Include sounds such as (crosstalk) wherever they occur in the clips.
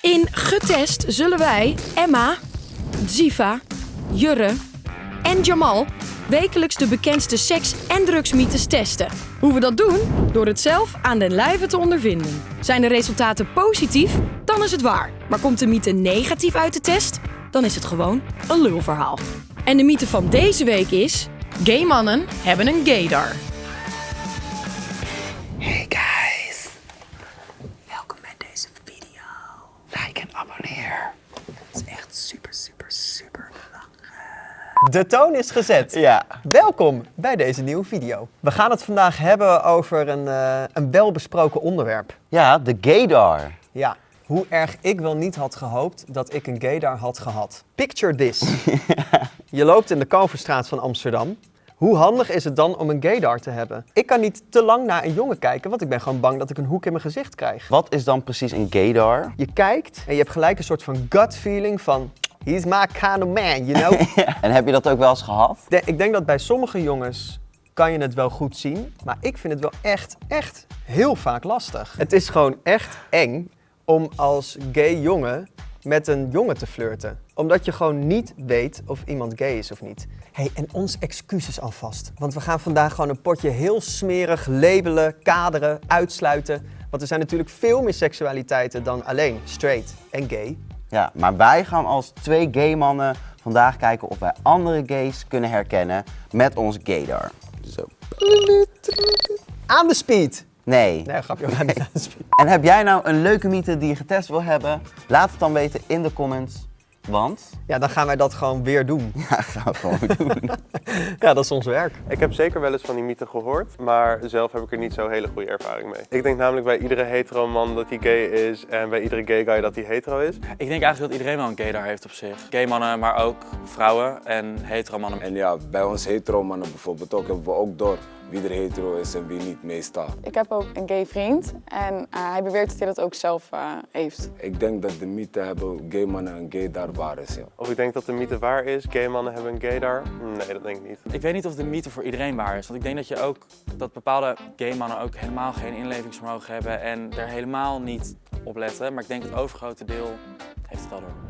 In Getest zullen wij Emma, Ziva, Jurre en Jamal wekelijks de bekendste seks- en drugsmythes testen. Hoe we dat doen? Door het zelf aan den lijve te ondervinden. Zijn de resultaten positief? Dan is het waar. Maar komt de mythe negatief uit de test? Dan is het gewoon een lulverhaal. En de mythe van deze week is... Gay mannen hebben een gaydar. De toon is gezet. Ja. Welkom bij deze nieuwe video. We gaan het vandaag hebben over een, eh, een welbesproken onderwerp. Ja, de gaydar. Ja, hoe erg ik wel niet had gehoopt dat ik een gaydar had gehad. Picture this. (laughs) Je loopt in de Kalverstraat van Amsterdam. Hoe handig is het dan om een gaydar te hebben? Ik kan niet te lang naar een jongen kijken, want ik ben gewoon bang dat ik een hoek in mijn gezicht krijg. Wat is dan precies een gaydar? Je kijkt en je hebt gelijk een soort van gut feeling van... He's my kind of man, you know? (laughs) En heb je dat ook wel eens gehad? De- ik denk dat bij sommige jongens kan je het wel goed zien, maar ik vind het wel echt, echt heel vaak lastig. Het is gewoon echt eng om als gay jongen met een jongen te flirten. Omdat je gewoon niet weet of iemand gay is of niet. hey, en ons excuses alvast. Want we gaan vandaag gewoon een potje heel smerig labelen, kaderen, uitsluiten. Want er zijn natuurlijk veel meer seksualiteiten dan alleen straight en gay. Ja, maar wij gaan als twee gay mannen vandaag kijken of wij andere gays kunnen herkennen met onze gaydar. Zo. Aan de speed! Nee. Nee, grapje, niet aan de speed. En heb jij nou een leuke mythe die je getest wil hebben? Laat het dan weten in de comments. Want, Ja, dan gaan wij dat gewoon weer doen. (laughs) ja, gaan we gewoon (laughs) doen. Ja, dat is ons werk. Ik heb zeker wel eens van die mythe gehoord, maar zelf heb ik er niet zo hele goede ervaring mee. Ik denk namelijk bij iedere hetero man dat hij gay is en bij iedere gay guy dat hij hetero is. Ik denk eigenlijk dat iedereen wel een gaydar heeft op zich. Gay mannen, maar ook vrouwen en hetero mannen. En ja, bij ons hetero mannen bijvoorbeeld ook, hebben we ook door wie er hetero is en wie niet meestal. Ik heb ook een gay vriend en eh, hij beweert dat hij dat ook zelf eh, heeft. Ik denk dat de mythe hebben gay mannen en gay daar waar is. Ja. Of ik denk dat de mythe waar is, gay mannen hebben een gaydar. Nee, dat denk ik niet. Ik weet niet of de mythe voor iedereen waar is. Want ik denk dat je ook dat bepaalde gay mannen ook helemaal geen inlevingsvermogen hebben en er helemaal niet op letten. Maar ik denk het overgrote deel heeft het al door.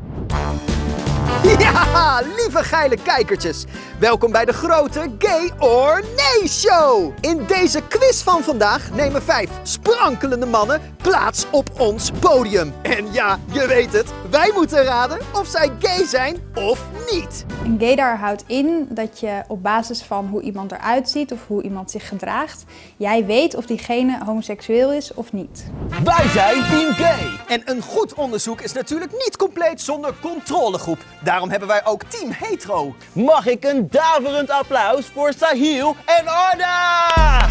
(laughs) Ja, lieve geile kijkertjes. Welkom bij de grote Gay or Nee Show. In deze quiz van vandaag nemen vijf sprankelende mannen plaats op ons podium. En ja, je weet het, wij moeten raden of zij gay zijn of niet. Een gaydar houdt in dat je op basis van hoe iemand eruit ziet of hoe iemand zich gedraagt, jij weet of diegene homoseksueel is of niet. Wij zijn Team Gay. En een goed onderzoek is natuurlijk niet compleet zonder controlegroep. Daarom hebben wij ook Team Hetero. Mag ik een daverend applaus voor Sahil en Arda?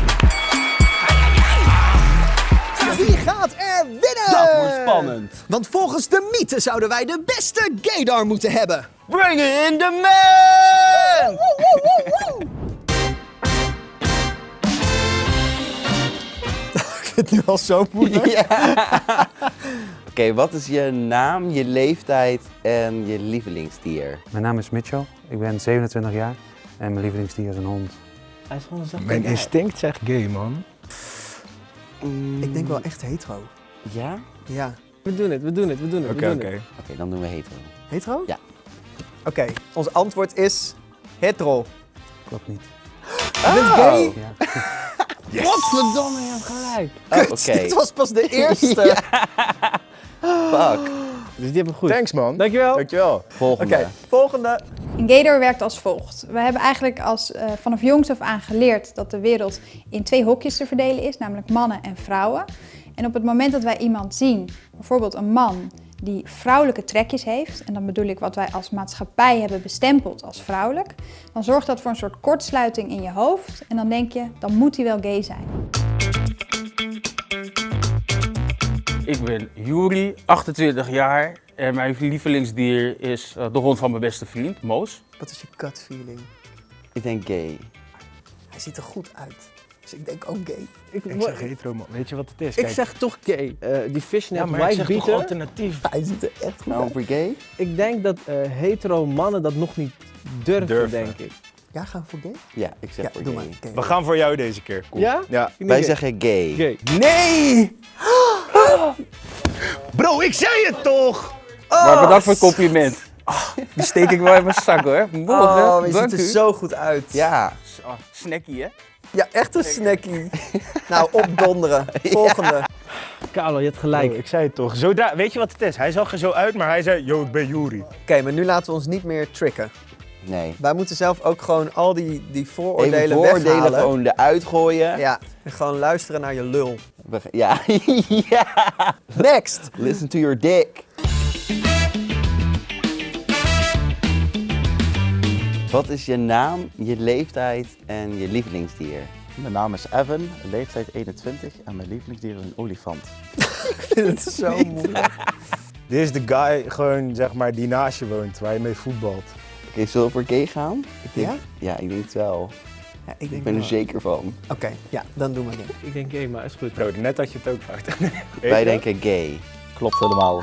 Gaat er winnen? Dat wordt spannend. Want volgens de mythe zouden wij de beste gaydar moeten hebben. Bring in the man! (laughs) Ik vind het nu al zo moeilijk. Ja. (laughs) Oké, wat is je naam, je leeftijd en je lievelingsdier? Mijn naam is Mitchell, ik ben 27 jaar en mijn lievelingsdier is een hond. Hij is gewoon zacht. Mijn instinct zegt gay, man. Ik denk wel echt hetero. Ja? Ja. We doen het, we doen het, we doen het. Oké, we doen oké. het. Oké, dan doen we hetero. Hetero? Ja. Oké, ons antwoord is hetero. Klopt niet. Je bent gay? Ja. (laughs) Godverdomme, je hebt gelijk. Kut, Oké, dit was pas de (laughs) eerste. (laughs) fuck. Dus die hebben we goed. Thanks, man. Dankjewel. Dankjewel. Volgende. Oké, volgende. Gaydar werkt als volgt. We hebben eigenlijk als, eh, vanaf jongs af aan geleerd dat de wereld in twee hokjes te verdelen is, namelijk mannen en vrouwen. En op het moment dat wij iemand zien, bijvoorbeeld een man die vrouwelijke trekjes heeft, en dan bedoel ik wat wij als maatschappij hebben bestempeld als vrouwelijk, dan zorgt dat voor een soort kortsluiting in je hoofd en dan denk je, dan moet hij wel gay zijn. Ik ben Juri, 28 jaar en mijn lievelingsdier is eh, de hond van mijn beste vriend, Moos. Wat is je gut feeling? Ik denk gay. Hij ziet er goed uit. Dus ik denk ook gay. Ik zeg hetero, man. Weet je wat het is? Ik zeg toch gay. Eh, die fishnet ja, toch beater. alternatief. Hij ziet er echt goed Nou, uit. voor gay? Ik denk dat eh, hetero mannen dat nog niet durven, Durven. denk ik. Ja, gaan we voor gay? Ja, ik zeg Ja, voor doe gay. maar. Gay. We gaan voor jou deze keer. Cool. Ja? Ja. Wij gay. zeggen gay. Gay. Nee! (gasps) Bro, ik zei het toch! Maar bedankt voor het compliment. Ah, die steek ik wel in mijn zak hoor. Morgen, Oh, je dank ziet er u. zo goed uit. Ja. Oh, snackie hè? Ja, echt een snackie. nou, opdonderen. (laughs) Volgende. Carlo, je hebt gelijk. Bro, ik zei het toch. Zodra, weet je wat het is? Hij zag er zo uit, maar hij zei, yo, ik ben Juri. Oké, maar nu laten we ons niet meer tricken. Nee. Wij moeten zelf ook gewoon al die, die vooroordelen Even vooroordelen weghalen. gewoon eruit gooien. Ja, en gewoon luisteren naar je lul. (laughs) Ja. Next! Listen to your dick. Wat is je naam, je leeftijd en je lievelingsdier? Mijn naam is Evan, leeftijd 21 en mijn lievelingsdier is een olifant. (laughs) Ik vind het zo moeilijk. Dit is de guy gewoon, zeg maar, die naast je woont, waar je mee voetbalt. Oké, zullen we voor gay gaan? Ik denk, Ja? Ja, ik denk het wel. Ja, ik, Ik denk ben er wel. zeker van. Oké, ja, dan doen we het. Ik denk, hé, maar is goed. Bro, net had je het ook vraagt. Wij denken gay. Klopt helemaal.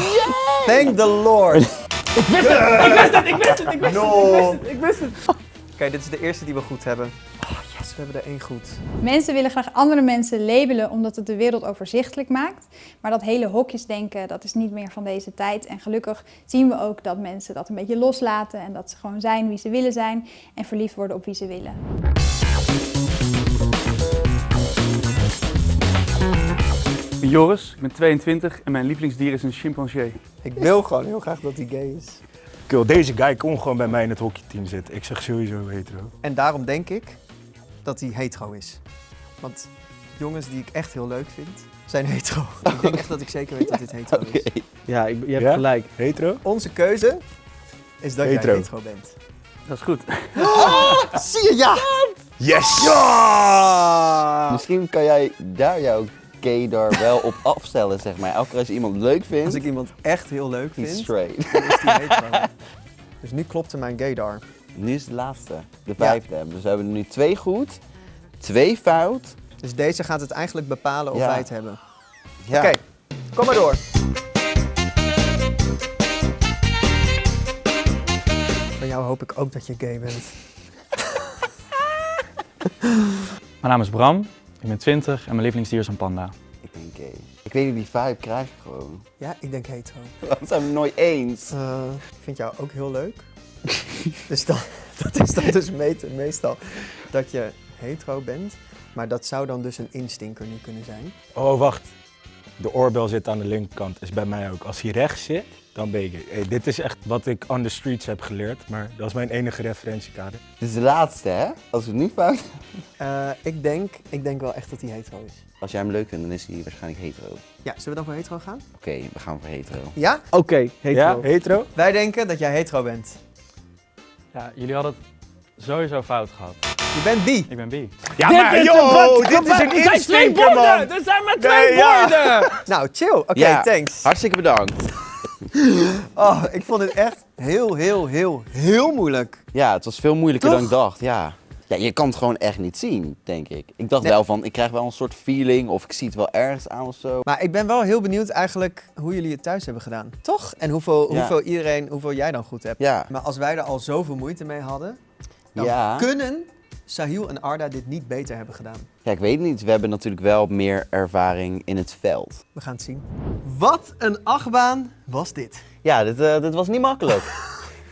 (gasps) Thank the Lord. (laughs) Ik wist het! Ik wist het! Ik wist het! Ik wist het! Ik wist het! Oké, dit is de eerste die we goed hebben. Oh yes, we hebben er één goed. Mensen willen graag andere mensen labelen omdat het de wereld overzichtelijk maakt. Maar dat hele hokjesdenken, dat is niet meer van deze tijd. En gelukkig zien we ook dat mensen dat een beetje loslaten en dat ze gewoon zijn wie ze willen zijn en verliefd worden op wie ze willen. Ben Joris, ik ben 22 en mijn lievelingsdier is een chimpansee. Ik wil gewoon heel graag dat hij gay is. Kill, deze guy kon gewoon bij mij in het hockeyteam zitten. Ik zeg sowieso hetero. En daarom denk ik dat hij hetero is. Want jongens die ik echt heel leuk vind, zijn hetero. (laughs) Ik denk echt dat ik zeker weet dat dit hetero is. (laughs) Ja, ik, je hebt Ja? gelijk. Hetero? Onze keuze is dat Hetero. jij hetero bent. Dat is goed. (laughs) Zie je, ja! Yes! Ja! Misschien kan jij daar gaydar wel op afstellen, zeg maar. Elke keer als je iemand leuk vindt, Als ik iemand echt heel leuk vind, straight. dan is hetero. (laughs) Dus nu klopte mijn gaydar. Nu is het laatste, de Ja. vijfde. Dus we hebben er nu twee goed, twee fout. Dus deze gaat het eigenlijk bepalen of Ja. wij het hebben. Ja. Oké, kom maar door. Van jou hoop ik ook dat je gay bent. (laughs) Mijn naam is Bram, ik ben 20 en mijn lievelingsdier is een panda. Ik ben gay. Ik weet niet, die vibe krijg ik gewoon. Ja, ik denk hetero. (laughs) We zijn het nooit eens. Eh, ik vind jou ook heel leuk. (laughs) dus dan, dat is dan dus me- meestal dat je hetero bent. Maar dat zou dan dus een instinker nu kunnen zijn. Oh, wacht. De oorbel zit aan de linkerkant. Is bij mij ook. Als hij rechts zit, dan ben ik. Hey, dit is echt wat ik on the streets heb geleerd. Maar dat is mijn enige referentiekader. Dit is de laatste, hè? Als we het nu fout (laughs) Eh, ik, denk, ik denk wel echt dat hij hetero is. Als jij hem leuk vindt, dan is hij waarschijnlijk hetero. Ja, zullen we dan voor hetero gaan? Oké, we gaan voor hetero. Ja? Oké, hetero. Ja, hetero? Wij denken dat jij hetero bent. Ja, jullie hadden het sowieso fout gehad. Je bent bi. Ik ben bi. Ja, Dit maar is yo, een wat- dit is een Er zijn twee borden! man. Er zijn maar Nee, twee ja. borden! (laughs) Nou, chill. Oké, Ja. thanks. Hartstikke bedankt. (laughs) Oh, ik vond het echt heel, heel, heel, heel moeilijk. Ja, het was veel moeilijker dan ik dacht, ja. Ja, je kan het gewoon echt niet zien, denk ik. Ik dacht Nee. wel van, ik krijg wel een soort feeling of ik zie het wel ergens aan of zo. Maar ik ben wel heel benieuwd eigenlijk hoe jullie het thuis hebben gedaan. Toch? En hoeveel, Ja. hoeveel iedereen, hoeveel jij dan goed hebt. Ja, Maar als wij er al zoveel moeite mee hadden, dan Ja. kunnen Sahil en Arda dit niet beter hebben gedaan. ja, ik weet het niet. We hebben natuurlijk wel meer ervaring in het veld. We gaan het zien. Wat een achtbaan was dit. Ja, dit, eh, dit was niet makkelijk.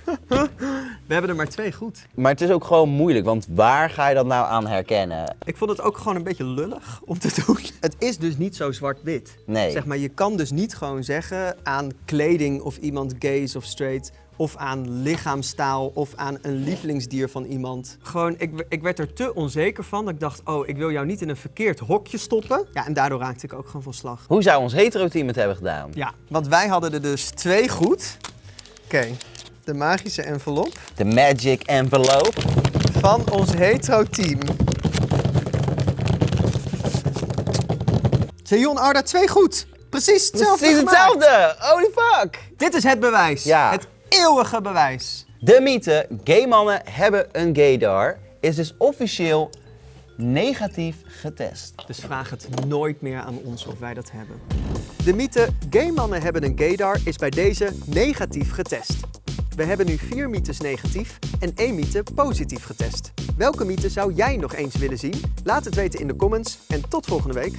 (laughs) We hebben er maar twee goed. maar het is ook gewoon moeilijk, want waar ga je dat nou aan herkennen? Ik vond het ook gewoon een beetje lullig om te doen. Het is dus niet zo zwart-wit. Nee. Zeg maar, je kan dus niet gewoon zeggen aan kleding of iemand gay is of straight. Of aan lichaamstaal of aan een lievelingsdier van iemand. Gewoon, ik, ik werd er te onzeker van dat ik dacht, oh, ik wil jou niet in een verkeerd hokje stoppen. Ja, en daardoor raakte ik ook gewoon van slag. Hoe zou ons hetero-team het hebben gedaan? Ja, want wij hadden er dus twee goed. Oké, de magische envelop De magic envelope. van ons hetero-team. Sejon Arda, twee goed. Precies hetzelfde Precies hetzelfde! Holy fuck! Dit is het bewijs. Ja. Het eeuwige bewijs. De mythe, gay mannen hebben een gaydar, is dus officieel negatief getest. Dus vraag het nooit meer aan ons of wij dat hebben. De mythe gay mannen hebben een gaydar is bij deze negatief getest. We hebben nu vier mythes negatief en één mythe positief getest. Welke mythe zou jij nog eens willen zien? Laat het weten in de comments en tot volgende week.